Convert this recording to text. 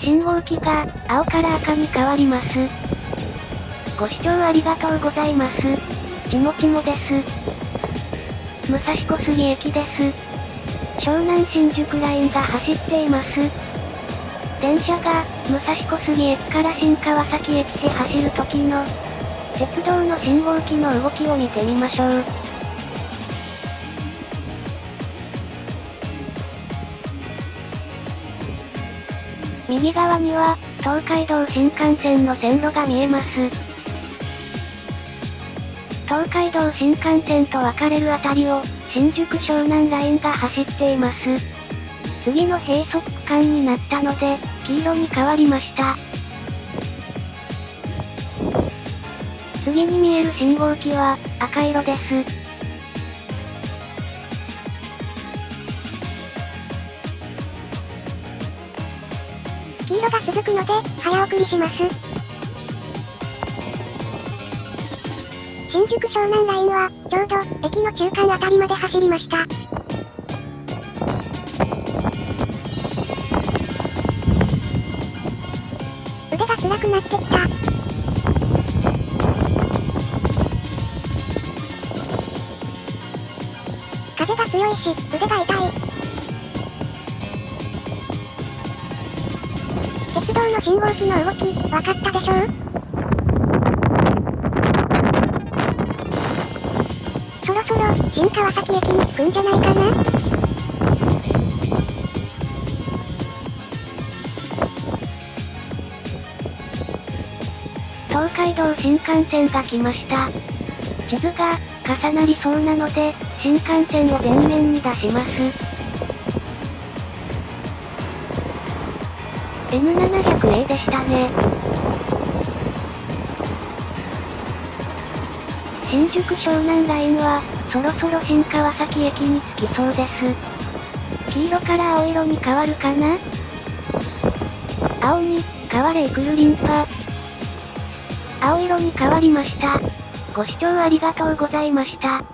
信号機が、青から赤に変わります。ご視聴ありがとうございます。ちもちもです。武蔵小杉駅です。湘南新宿ラインが走っています。電車が、武蔵小杉駅から新川崎駅へ走る時の、鉄道の信号機の動きを見てみましょう。右側には、東海道新幹線の線路が見えます。東海道新幹線と分かれるあたりを、新宿湘南ラインが走っています。次の閉塞区間になったので、黄色に変わりました。次に見える信号機は、赤色です。黄色が続くので、早送りします。新宿湘南ラインは、ちょうど、駅の中間あたりまで走りました。腕が辛くなってきた。風が強いし、腕が痛い。鉄道の信号機の動き、わかったでしょう？そろそろ新川崎駅に着くんじゃないかな？東海道新幹線が来ました。地図が重なりそうなので、新幹線を前面に出します。N700A でしたね。新宿湘南ラインは、そろそろ新川崎駅に着きそうです。黄色から青色に変わるかな？青に、変われイクルリンパ。青色に変わりました。ご視聴ありがとうございました。